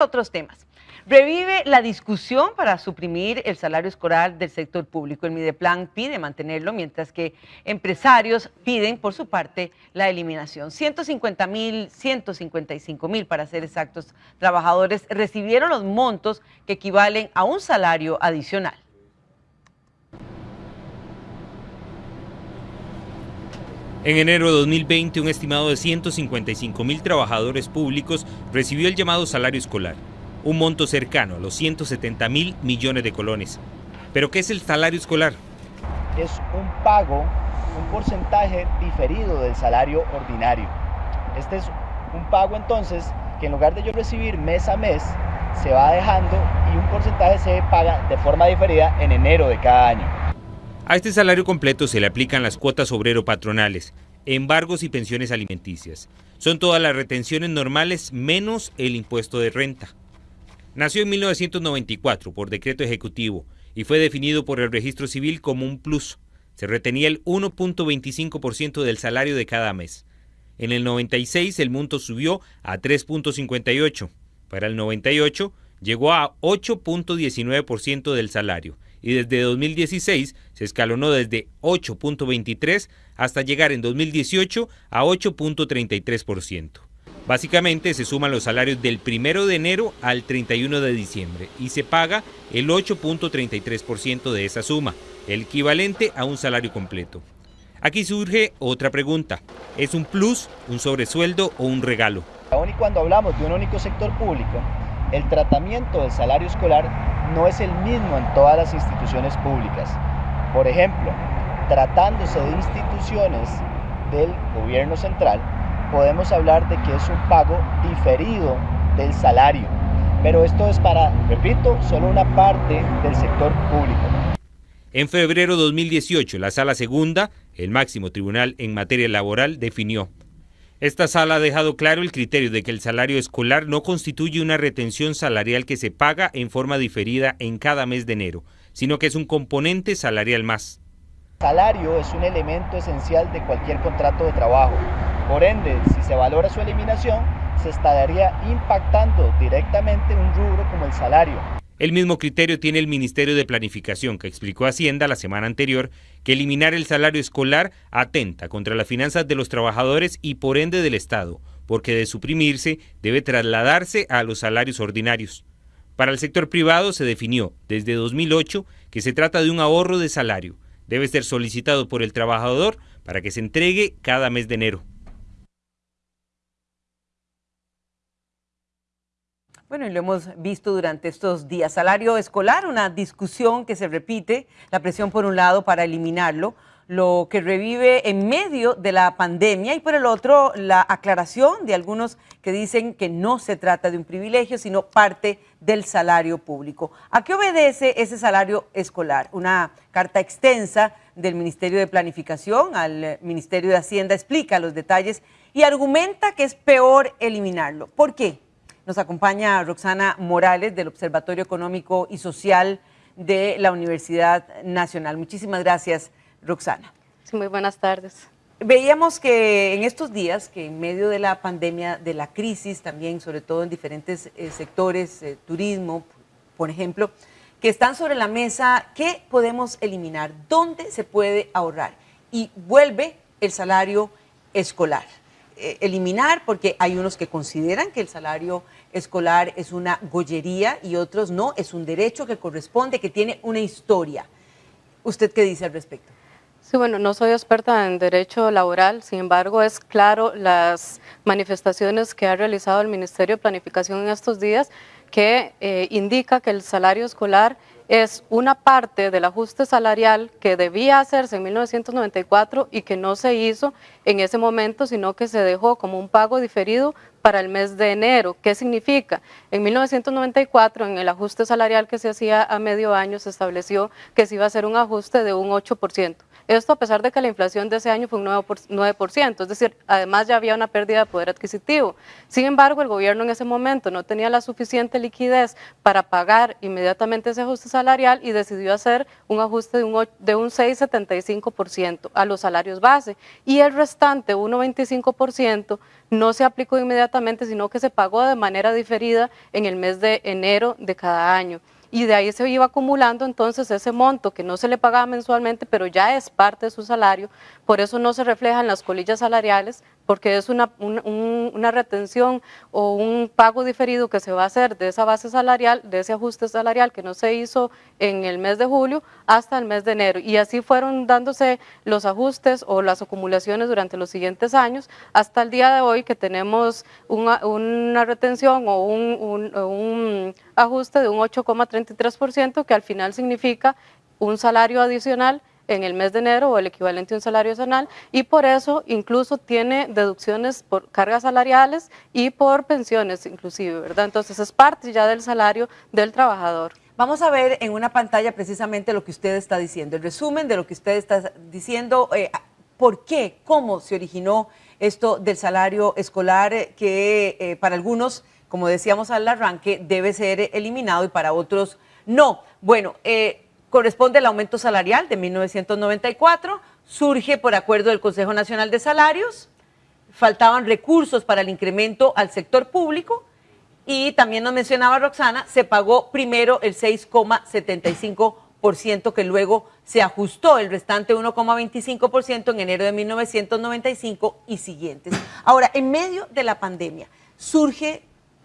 otros temas. Revive la discusión para suprimir el salario escolar del sector público. El Mideplan pide mantenerlo, mientras que empresarios piden, por su parte, la eliminación. 150 mil, 155 mil, para ser exactos, trabajadores recibieron los montos que equivalen a un salario adicional. En enero de 2020, un estimado de 155 mil trabajadores públicos recibió el llamado salario escolar, un monto cercano a los 170 mil millones de colones. ¿Pero qué es el salario escolar? Es un pago, un porcentaje diferido del salario ordinario. Este es un pago entonces que en lugar de yo recibir mes a mes, se va dejando y un porcentaje se paga de forma diferida en enero de cada año. A este salario completo se le aplican las cuotas obrero-patronales, embargos y pensiones alimenticias. Son todas las retenciones normales menos el impuesto de renta. Nació en 1994 por decreto ejecutivo y fue definido por el registro civil como un plus. Se retenía el 1.25% del salario de cada mes. En el 96 el monto subió a 3.58. Para el 98 llegó a 8.19% del salario y desde 2016 se escalonó desde 8.23 hasta llegar en 2018 a 8.33%. Básicamente se suman los salarios del 1 de enero al 31 de diciembre y se paga el 8.33% de esa suma, el equivalente a un salario completo. Aquí surge otra pregunta, ¿es un plus, un sobresueldo o un regalo? Aún y cuando hablamos de un único sector público, el tratamiento del salario escolar no es el mismo en todas las instituciones públicas. Por ejemplo, tratándose de instituciones del gobierno central, podemos hablar de que es un pago diferido del salario. Pero esto es para, repito, solo una parte del sector público. En febrero de 2018, la Sala Segunda, el máximo tribunal en materia laboral, definió esta sala ha dejado claro el criterio de que el salario escolar no constituye una retención salarial que se paga en forma diferida en cada mes de enero, sino que es un componente salarial más. El salario es un elemento esencial de cualquier contrato de trabajo. Por ende, si se valora su eliminación, se estaría impactando directamente un rubro como el salario. El mismo criterio tiene el Ministerio de Planificación, que explicó Hacienda la semana anterior que eliminar el salario escolar atenta contra las finanzas de los trabajadores y por ende del Estado, porque de suprimirse debe trasladarse a los salarios ordinarios. Para el sector privado se definió desde 2008 que se trata de un ahorro de salario. Debe ser solicitado por el trabajador para que se entregue cada mes de enero. Bueno, y lo hemos visto durante estos días. Salario escolar, una discusión que se repite, la presión por un lado para eliminarlo, lo que revive en medio de la pandemia y por el otro la aclaración de algunos que dicen que no se trata de un privilegio, sino parte del salario público. ¿A qué obedece ese salario escolar? Una carta extensa del Ministerio de Planificación al Ministerio de Hacienda explica los detalles y argumenta que es peor eliminarlo. ¿Por qué? Nos acompaña Roxana Morales del Observatorio Económico y Social de la Universidad Nacional. Muchísimas gracias, Roxana. Sí, muy buenas tardes. Veíamos que en estos días, que en medio de la pandemia, de la crisis también, sobre todo en diferentes eh, sectores, eh, turismo, por ejemplo, que están sobre la mesa, ¿qué podemos eliminar? ¿Dónde se puede ahorrar? Y vuelve el salario escolar. Eh, eliminar porque hay unos que consideran que el salario escolar es una gollería y otros no, es un derecho que corresponde, que tiene una historia. ¿Usted qué dice al respecto? Sí, bueno, no soy experta en derecho laboral, sin embargo es claro las manifestaciones que ha realizado el Ministerio de Planificación en estos días que eh, indica que el salario escolar es una parte del ajuste salarial que debía hacerse en 1994 y que no se hizo en ese momento, sino que se dejó como un pago diferido para el mes de enero. ¿Qué significa? En 1994, en el ajuste salarial que se hacía a medio año, se estableció que se iba a hacer un ajuste de un 8%. Esto a pesar de que la inflación de ese año fue un 9%, es decir, además ya había una pérdida de poder adquisitivo. Sin embargo, el gobierno en ese momento no tenía la suficiente liquidez para pagar inmediatamente ese ajuste salarial y decidió hacer un ajuste de un, de un 6,75% a los salarios base y el restante 1,25% no se aplicó inmediatamente, sino que se pagó de manera diferida en el mes de enero de cada año y de ahí se iba acumulando entonces ese monto que no se le pagaba mensualmente, pero ya es parte de su salario, por eso no se refleja en las colillas salariales, porque es una, una retención o un pago diferido que se va a hacer de esa base salarial, de ese ajuste salarial que no se hizo en el mes de julio hasta el mes de enero. Y así fueron dándose los ajustes o las acumulaciones durante los siguientes años, hasta el día de hoy que tenemos una, una retención o un, un ajuste de un 8,33%, que al final significa un salario adicional en el mes de enero o el equivalente a un salario nacional y por eso incluso tiene deducciones por cargas salariales y por pensiones inclusive, ¿verdad? Entonces es parte ya del salario del trabajador. Vamos a ver en una pantalla precisamente lo que usted está diciendo, el resumen de lo que usted está diciendo, eh, por qué, cómo se originó esto del salario escolar que eh, para algunos, como decíamos al arranque, debe ser eliminado y para otros no. Bueno, eh, corresponde al aumento salarial de 1994, surge por acuerdo del Consejo Nacional de Salarios, faltaban recursos para el incremento al sector público y también nos mencionaba Roxana, se pagó primero el 6,75% que luego se ajustó el restante 1,25% en enero de 1995 y siguientes. Ahora, en medio de la pandemia surge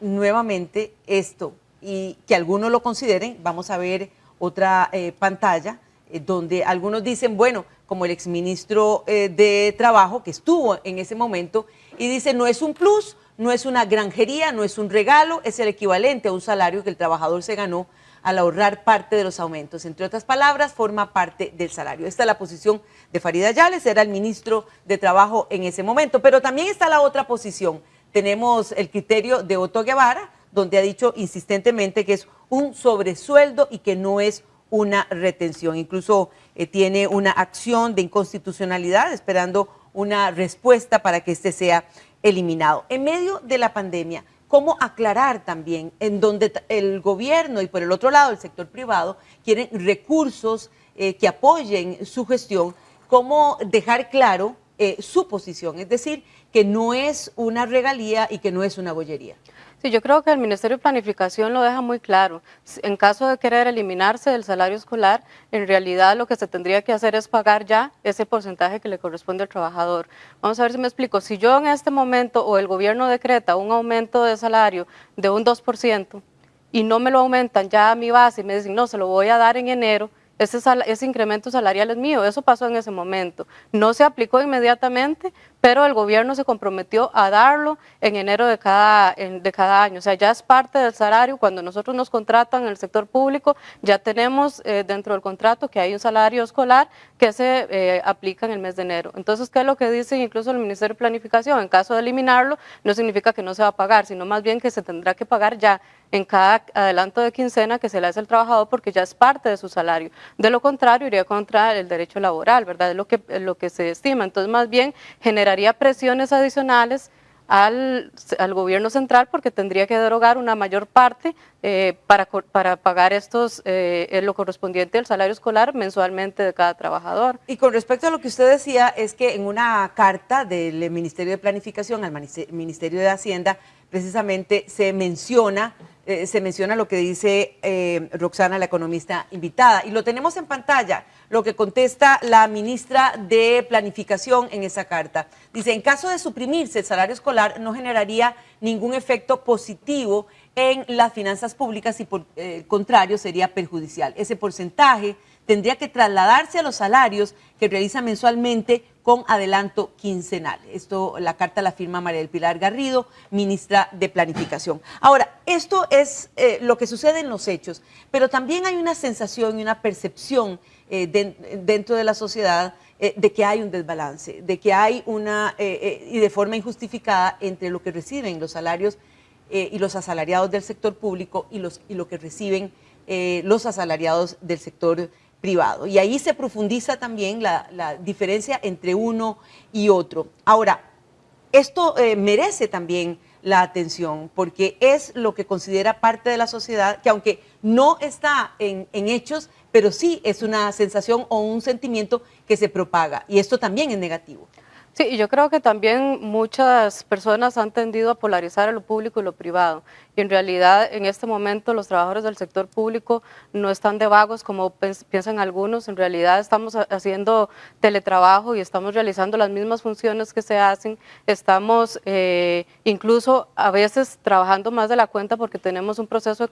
nuevamente esto y que algunos lo consideren, vamos a ver otra eh, pantalla eh, donde algunos dicen, bueno, como el exministro eh, de Trabajo que estuvo en ese momento y dice, no es un plus, no es una granjería, no es un regalo, es el equivalente a un salario que el trabajador se ganó al ahorrar parte de los aumentos. Entre otras palabras, forma parte del salario. Esta es la posición de Farida Yales, era el ministro de Trabajo en ese momento. Pero también está la otra posición. Tenemos el criterio de Otto Guevara, donde ha dicho insistentemente que es un sobresueldo y que no es una retención. Incluso eh, tiene una acción de inconstitucionalidad esperando una respuesta para que este sea eliminado. En medio de la pandemia, ¿cómo aclarar también en donde el gobierno y por el otro lado el sector privado quieren recursos eh, que apoyen su gestión? ¿Cómo dejar claro eh, su posición? Es decir, que no es una regalía y que no es una bollería. Sí, yo creo que el Ministerio de Planificación lo deja muy claro. En caso de querer eliminarse del salario escolar, en realidad lo que se tendría que hacer es pagar ya ese porcentaje que le corresponde al trabajador. Vamos a ver si me explico. Si yo en este momento o el gobierno decreta un aumento de salario de un 2% y no me lo aumentan ya a mi base y me dicen, no, se lo voy a dar en enero, ese, ese, incremento salarial es mío, eso pasó en ese momento. No se aplicó inmediatamente, pero el gobierno se comprometió a darlo en enero de cada, de cada año. O sea, ya es parte del salario. Cuando nosotros nos contratan en el sector público, ya tenemos eh, dentro del contrato que hay un salario escolar que se eh, aplica en el mes de enero. Entonces, ¿qué es lo que dice incluso el Ministerio de Planificación? En caso de eliminarlo, no significa que no se va a pagar, sino más bien que se tendrá que pagar ya en cada adelanto de quincena que se le hace al trabajador porque ya es parte de su salario. De lo contrario, iría contra el derecho laboral, ¿verdad? Es lo que, lo que se estima. Entonces, más bien, generaría presiones adicionales al, al, gobierno central porque tendría que derogar una mayor parte eh, para, para, pagar estos, eh, lo correspondiente al salario escolar mensualmente de cada trabajador. Y con respecto a lo que usted decía, es que en una carta del Ministerio de Planificación al Ministerio de Hacienda, precisamente se menciona eh, se menciona lo que dice Roxana, la economista invitada. Y lo tenemos en pantalla, lo que contesta la ministra de Planificación en esa carta. Dice, en caso de suprimirse el salario escolar, no generaría ningún efecto positivo en las finanzas públicas y por eh, el contrario sería perjudicial. Ese porcentaje tendría que trasladarse a los salarios que realiza mensualmente con adelanto quincenal. Esto, la carta la firma María del Pilar Garrido, ministra de Planificación. Ahora, esto es eh, lo que sucede en los hechos, pero también hay una sensación y una percepción eh, dentro de la sociedad eh, de que hay un desbalance, de que hay una, y de forma injustificada, entre lo que reciben los salarios y los asalariados del sector público y, y lo que reciben los asalariados del sector privado. Y ahí se profundiza también la, diferencia entre uno y otro. Ahora, esto eh, merece también la atención, porque es lo que considera parte de la sociedad, que aunque no está en, hechos, pero sí es una sensación o un sentimiento que se propaga, y esto también es negativo. Sí, y yo creo que también muchas personas han tendido a polarizar a lo público y lo privado. Y en realidad, en este momento, los trabajadores del sector público no están de vagos como piensan algunos. En realidad, estamos haciendo teletrabajo y estamos realizando las mismas funciones que se hacen. Estamos eh, incluso a veces trabajando más de la cuenta porque tenemos un proceso de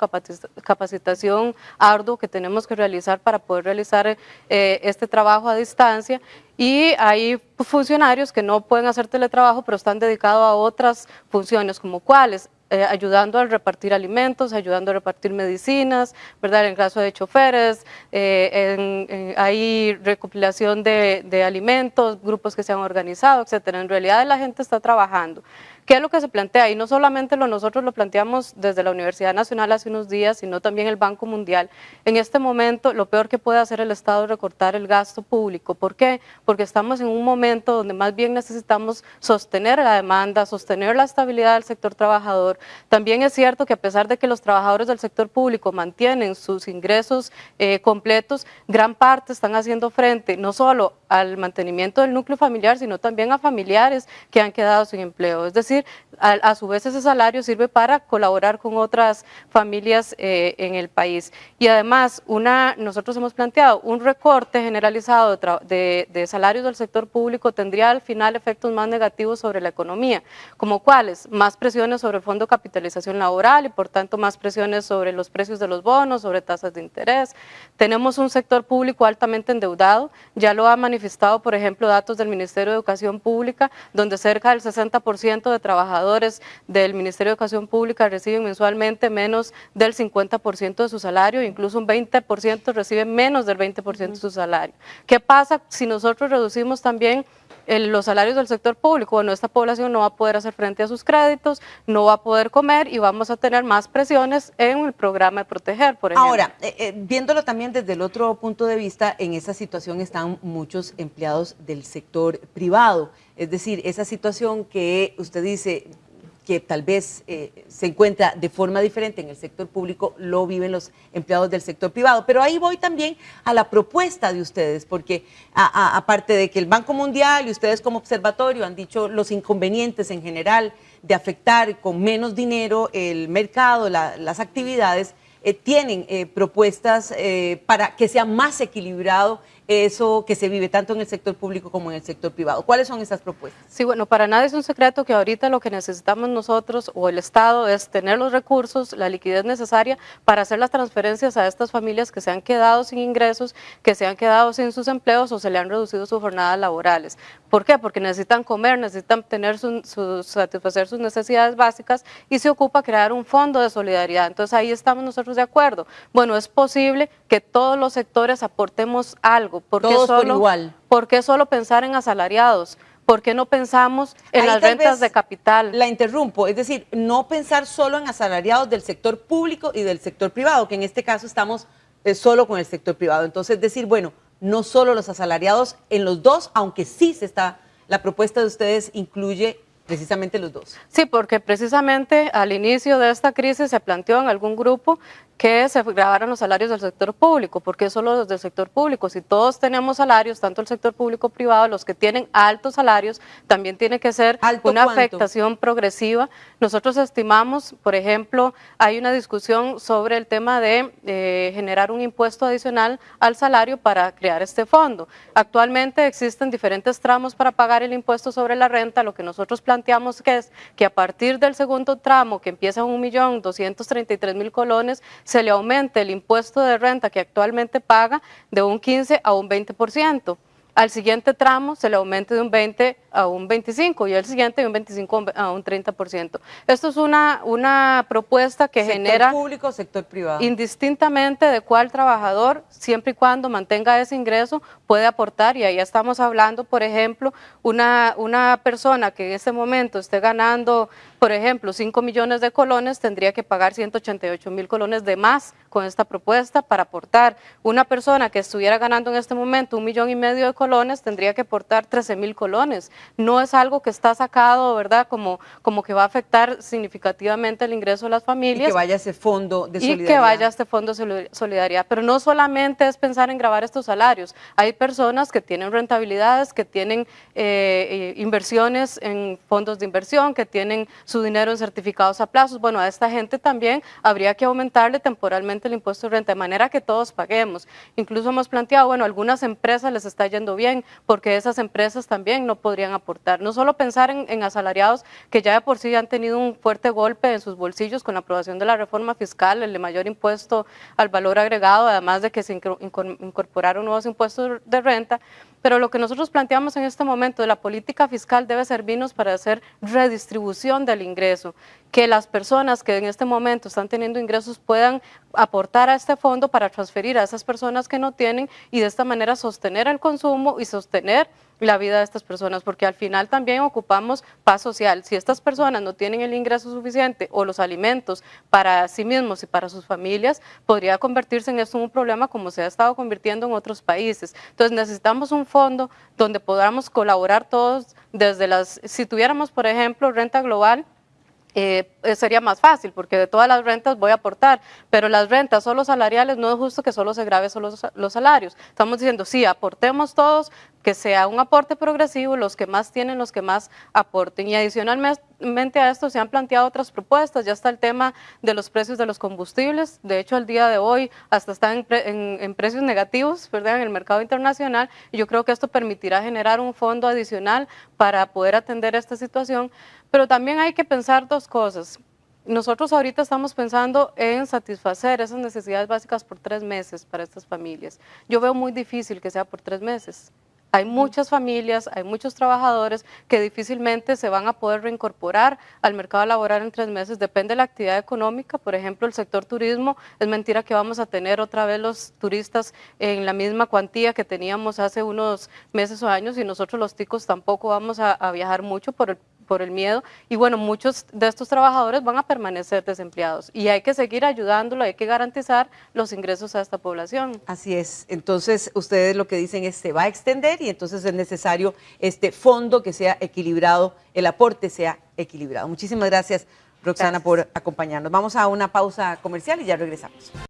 capacitación arduo que tenemos que realizar para poder realizar eh, este trabajo a distancia y hay funcionarios que no pueden hacer teletrabajo, pero están dedicados a otras funciones, como cuáles, eh, ayudando a repartir alimentos, ayudando a repartir medicinas, ¿verdad? En caso de choferes, eh, hay recopilación de, de, alimentos, grupos que se han organizado, etcétera. En realidad la gente está trabajando. ¿Qué es lo que se plantea? Y no solamente lo, nosotros lo planteamos desde la Universidad Nacional hace unos días, sino también el Banco Mundial. En este momento, lo peor que puede hacer el Estado es recortar el gasto público. ¿Por qué? Porque estamos en un momento donde más bien necesitamos sostener la demanda, sostener la estabilidad del sector trabajador. También es cierto que a pesar de que los trabajadores del sector público mantienen sus ingresos eh, completos, gran parte están haciendo frente no solo al mantenimiento del núcleo familiar, sino también a familiares que han quedado sin empleo. Es decir, a, su vez ese salario sirve para colaborar con otras familias eh, en el país. Y además, una, nosotros hemos planteado un recorte generalizado de, de, salarios del sector público tendría al final efectos más negativos sobre la economía, como cuáles, más presiones sobre el fondo de capitalización laboral y por tanto más presiones sobre los precios de los bonos, sobre tasas de interés. Tenemos un sector público altamente endeudado, ya lo ha manifestado, por ejemplo, datos del Ministerio de Educación Pública, donde cerca del 60% de trabajadores del Ministerio de Educación Pública reciben mensualmente menos del 50% de su salario, incluso un 20% reciben menos del 20% de su salario. ¿Qué pasa si nosotros reducimos también los salarios del sector público, bueno, esta población no va a poder hacer frente a sus créditos, no va a poder comer y vamos a tener más presiones en el programa de proteger, por ejemplo. Ahora, eh, eh, viéndolo también desde el otro punto de vista, en esa situación están muchos empleados del sector privado, es decir, esa situación que usted dice, que tal vez eh, se encuentra de forma diferente en el sector público, lo viven los empleados del sector privado. Pero ahí voy también a la propuesta de ustedes, porque aparte de que el Banco Mundial y ustedes como observatorio han dicho los inconvenientes en general de afectar con menos dinero el mercado, las actividades, eh, tienen eh, propuestas para que sea más equilibrado eso que se vive tanto en el sector público como en el sector privado. ¿Cuáles son esas propuestas? Sí, bueno, para nadie es un secreto que ahorita lo que necesitamos nosotros o el Estado es tener los recursos, la liquidez necesaria para hacer las transferencias a estas familias que se han quedado sin ingresos, que se han quedado sin sus empleos o se le han reducido sus jornadas laborales. ¿Por qué? Porque necesitan comer, necesitan tener satisfacer sus necesidades básicas y se ocupa crear un fondo de solidaridad. Entonces ahí estamos nosotros de acuerdo. Bueno, es posible que todos los sectores aportemos algo ¿Por qué solo, igual. ¿Por qué solo pensar en asalariados? ¿Por qué no pensamos en las rentas de capital? La interrumpo, es decir, no pensar solo en asalariados del sector público y del sector privado, que en este caso estamos eh, solo con el sector privado. Entonces, decir, bueno, no solo los asalariados en los dos, aunque sí se está, la propuesta de ustedes incluye precisamente los dos. Sí, porque precisamente al inicio de esta crisis se planteó en algún grupo que se grabaran los salarios del sector público. ¿Por qué solo los del sector público? Si todos tenemos salarios, tanto el sector público privado, los que tienen altos salarios, también tiene que ser una afectación progresiva. Nosotros estimamos, por ejemplo, hay una discusión sobre el tema de eh, generar un impuesto adicional al salario para crear este fondo. Actualmente existen diferentes tramos para pagar el impuesto sobre la renta. Lo que nosotros planteamos que es que a partir del segundo tramo, que empieza en 1.233.000 colones, se le aumente el impuesto de renta que actualmente paga de un 15 a un 20%. al siguiente tramo se le aumente de un 20 a un 25 y el siguiente de un 25 a un 30%. Esto es una, una propuesta que sector genera público, sector privado. indistintamente de cuál trabajador, siempre y cuando mantenga ese ingreso, puede aportar. Y ahí estamos hablando, por ejemplo, una, una persona que en este momento esté ganando, por ejemplo, 5 millones de colones, tendría que pagar 188 mil colones de más con esta propuesta para aportar. Una persona que estuviera ganando en este momento un millón y medio de colones tendría que aportar 13 mil colones. No es algo que está sacado, ¿verdad? Como, como que va a afectar significativamente el ingreso de las y familias. que vaya ese fondo de Y solidaridad. que vaya este fondo de solid- solidaridad. Pero no solamente es pensar en grabar estos salarios. Hay personas que tienen rentabilidades, que tienen eh, eh, inversiones en fondos de inversión, que tienen su dinero en certificados a plazos. Bueno, a esta gente también habría que aumentarle temporalmente el impuesto de renta, de manera que todos paguemos. Incluso hemos planteado, bueno, algunas empresas les está yendo bien, porque esas empresas también no podrían aportar. No solo pensar en, asalariados que ya de por sí han tenido un fuerte golpe en sus bolsillos con la aprobación de la reforma fiscal, el de mayor impuesto al valor agregado, además de que se incor- incor- incorporaron nuevos impuestos de renta, pero lo que nosotros planteamos en este momento de la política fiscal debe servirnos para hacer redistribución del ingreso, que las personas que en este momento están teniendo ingresos puedan aportar a este fondo para transferir a esas personas que no tienen y de esta manera sostener el consumo y sostener la vida de estas personas, porque al final también ocupamos paz social. Si estas personas no tienen el ingreso suficiente o los alimentos para sí mismos y para sus familias, podría convertirse en esto un problema como se ha estado convirtiendo en otros países. Entonces necesitamos un fondo donde podamos colaborar todos desde las, si tuviéramos, por ejemplo, renta global, eh, eh, sería más fácil porque de todas las rentas voy a aportar, pero las rentas solo salariales no es justo que solo se grave solo los, salarios. Estamos diciendo, sí, aportemos todos, que sea un aporte progresivo, los que más tienen, los que más aporten. Y adicionalmente a esto se han planteado otras propuestas, ya está el tema de los precios de los combustibles, de hecho el día de hoy hasta están en, pre- en precios negativos ¿verdad? en el mercado internacional y yo creo que esto permitirá generar un fondo adicional para poder atender esta situación, pero también hay que pensar dos cosas. Nosotros ahorita estamos pensando en satisfacer esas necesidades básicas por tres meses para estas familias. Yo veo muy difícil que sea por tres meses. Hay muchas familias, hay muchos trabajadores que difícilmente se van a poder reincorporar al mercado laboral en tres meses. Depende de la actividad económica. Por ejemplo, el sector turismo, es mentira que vamos a tener otra vez los turistas en la misma cuantía que teníamos hace unos meses o años y nosotros los ticos tampoco vamos a, a viajar mucho por el por el miedo y bueno, muchos de estos trabajadores van a permanecer desempleados y hay que seguir ayudándolo, hay que garantizar los ingresos a esta población. Así es. Entonces, ustedes lo que dicen es se va a extender y entonces es necesario este fondo que sea equilibrado, el aporte sea equilibrado. Muchísimas gracias, Roxana, Gracias. por acompañarnos. Vamos a una pausa comercial y ya regresamos.